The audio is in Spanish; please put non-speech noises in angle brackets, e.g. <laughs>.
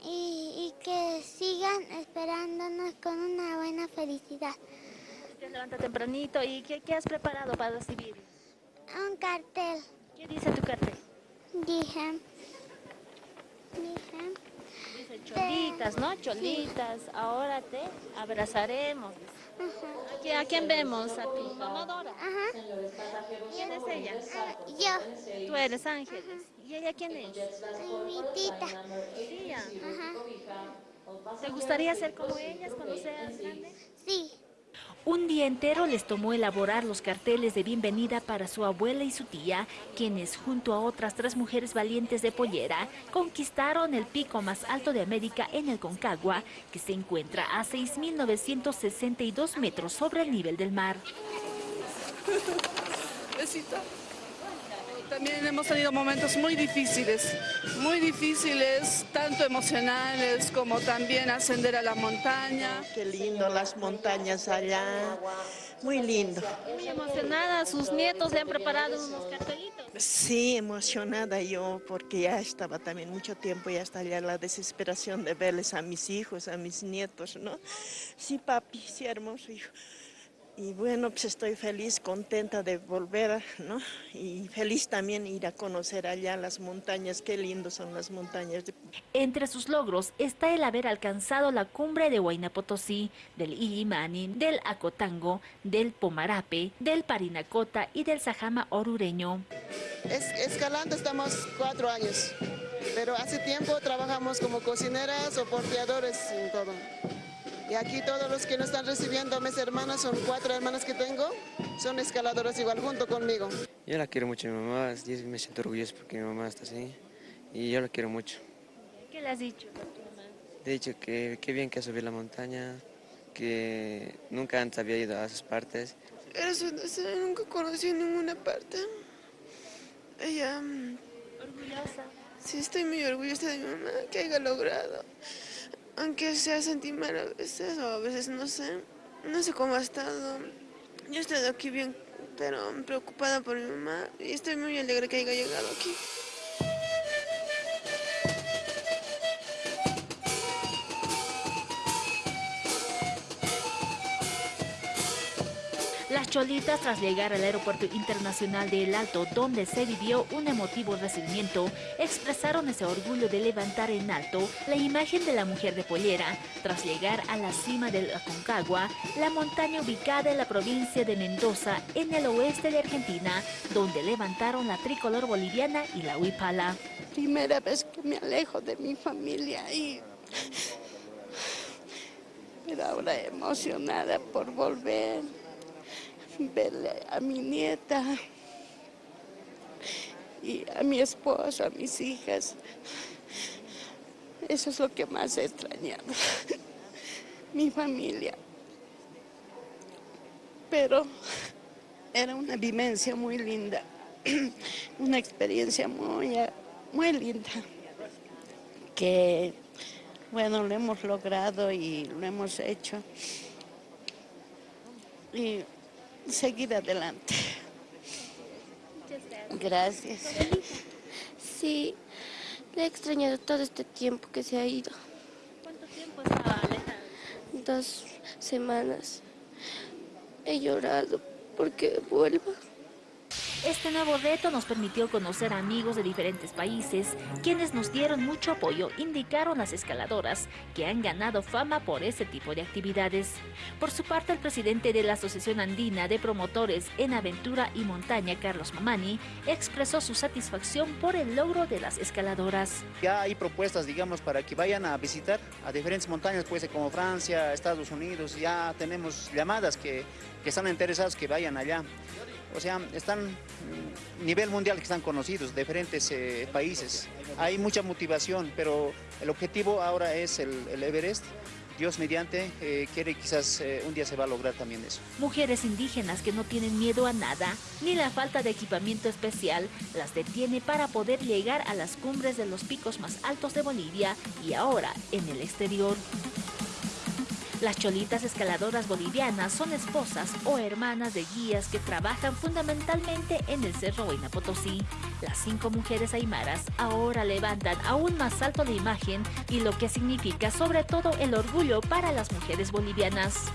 vayan y, que sigan esperándonos con una buena felicidad. Te levanta tempranito y ¿qué, has preparado para recibir? Un cartel. ¿Qué dice tu cartel? Dije. Dice cholitas, ¿no? Cholitas, ahora te abrazaremos. ¿A quién vemos? A ti, mamá Dora. Ajá. ¿Quién ella? yo. Tú eres Ángeles. ¿Y ella quién es? Mi tita. Tía. Ajá. ¿Te gustaría ser como ellas cuando seas grande? Sí. Un día entero les tomó elaborar los carteles de bienvenida para su abuela y su tía, quienes junto a otras tres mujeres valientes de Pollera conquistaron el pico más alto de América en el Concagua, que se encuentra a 6.962 metros sobre el nivel del mar. También hemos tenido momentos muy difíciles, muy difíciles, tanto emocionales como también ascender a la montaña. Qué lindo las montañas allá, muy lindo. Muy emocionada, sus nietos le han preparado unos cartelitos. Sí, emocionada yo, porque ya estaba también mucho tiempo, ya está ya la desesperación de verles a mis hijos, a mis nietos, ¿no? Sí, papi, sí, hermoso hijo. Y bueno, pues estoy feliz, contenta de volver, ¿no? Y feliz también ir a conocer allá las montañas, qué lindo son las montañas. Entre sus logros está el haber alcanzado la cumbre de Huayna Potosí, del Illimani, del Acotango, del Pomarape, del Parinacota y del Sajama Orureño. escalando estamos cuatro años, pero hace tiempo trabajamos como cocineras o porteadores y todo. Y aquí todos los que nos están recibiendo, mis hermanas, son cuatro hermanas que tengo, son escaladoras igual junto conmigo. Yo la quiero mucho a mi mamá, me siento orgulloso porque mi mamá está así y yo la quiero mucho. ¿Qué le has dicho a tu mamá? Le he dicho que qué bien que ha subido la montaña, que nunca antes había ido a esas partes. Eso no sé, nunca conocí ninguna parte. Ella... Mm, ¿Orgullosa? Sí, estoy muy orgullosa de mi mamá, que haya logrado aunque sea sentir a veces o a veces no sé, no sé cómo ha estado. Yo he estado aquí bien, pero preocupada por mi mamá y estoy muy alegre que haya llegado aquí. Las cholitas, tras llegar al aeropuerto internacional de El Alto, donde se vivió un emotivo recibimiento, expresaron ese orgullo de levantar en alto la imagen de la mujer de Pollera, tras llegar a la cima del Aconcagua, la montaña ubicada en la provincia de Mendoza, en el oeste de Argentina, donde levantaron la tricolor boliviana y la huipala. Primera vez que me alejo de mi familia y... Pero ahora emocionada por volver verle a mi nieta y a mi esposo, a mis hijas. Eso es lo que más he extrañado, <laughs> mi familia. Pero era una vivencia muy linda, <clears throat> una experiencia muy, muy linda, que bueno, lo hemos logrado y lo hemos hecho. Y seguir adelante. Gracias. Sí, le he extrañado todo este tiempo que se ha ido. ¿Cuánto tiempo estaba alejada? Dos semanas. He llorado porque vuelva. Este nuevo reto nos permitió conocer amigos de diferentes países, quienes nos dieron mucho apoyo, indicaron las escaladoras, que han ganado fama por ese tipo de actividades. Por su parte, el presidente de la Asociación Andina de Promotores en Aventura y Montaña, Carlos Mamani, expresó su satisfacción por el logro de las escaladoras. Ya hay propuestas, digamos, para que vayan a visitar a diferentes montañas, pues como Francia, Estados Unidos, ya tenemos llamadas que, que están interesados que vayan allá. O sea, están a nivel mundial que están conocidos, diferentes eh, países. Hay mucha motivación, pero el objetivo ahora es el, Everest. Dios mediante eh, quiere quizás eh, un día se va a lograr también eso. Mujeres indígenas que no tienen miedo a nada, ni la falta de equipamiento especial, las detiene para poder llegar a las cumbres de los picos más altos de Bolivia y ahora en el exterior. Las cholitas escaladoras bolivianas son esposas o hermanas de guías que trabajan fundamentalmente en el Cerro Huayna Potosí. Las cinco mujeres aymaras ahora levantan aún más alto la imagen y lo que significa sobre todo el orgullo para las mujeres bolivianas.